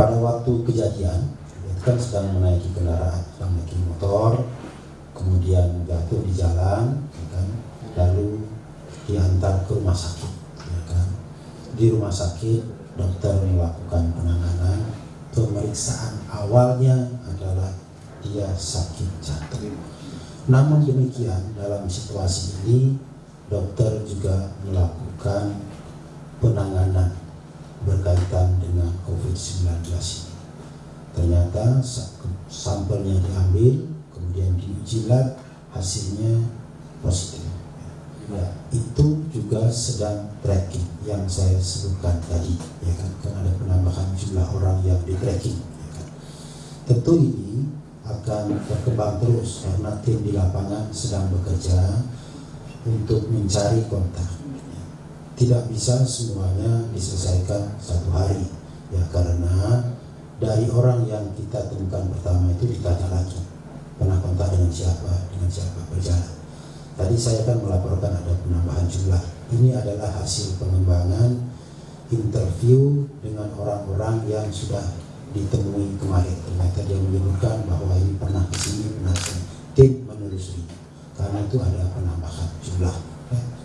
pada waktu kejadian itu kan sedang menaiki kendaraan sedang menaiki motor kemudian jatuh di jalan ya kan lalu diantar ke rumah sakit ya kan. Di rumah sakit dokter melakukan penanganan pemeriksaan awalnya adalah dia sakit jantung. Namun demikian dalam situasi ini dokter juga melakukan penanganan berkaitan COVID-19 ini. Ternyata sampelnya diambil, kemudian diuji lab, hasilnya positif. Ya, itu juga sedang tracking yang saya sebutkan tadi, ya kan, kan ada penambahan jumlah orang yang di tracking. Ya kan. Tentu ini akan berkembang terus karena tim di lapangan sedang bekerja untuk mencari kontak tidak bisa semuanya diselesaikan satu hari ya karena dari orang yang kita temukan pertama itu ditanya lagi pernah kontak dengan siapa? Dengan siapa berjalan? Tadi saya kan melaporkan ada penambahan jumlah. Ini adalah hasil pengembangan interview dengan orang-orang yang sudah ditemui kemarin. Ternyata dia menyebutkan bahwa ini pernah ke sini pernah ke sini. Tim menelusuri. Karena itu ada penambahan jumlah ya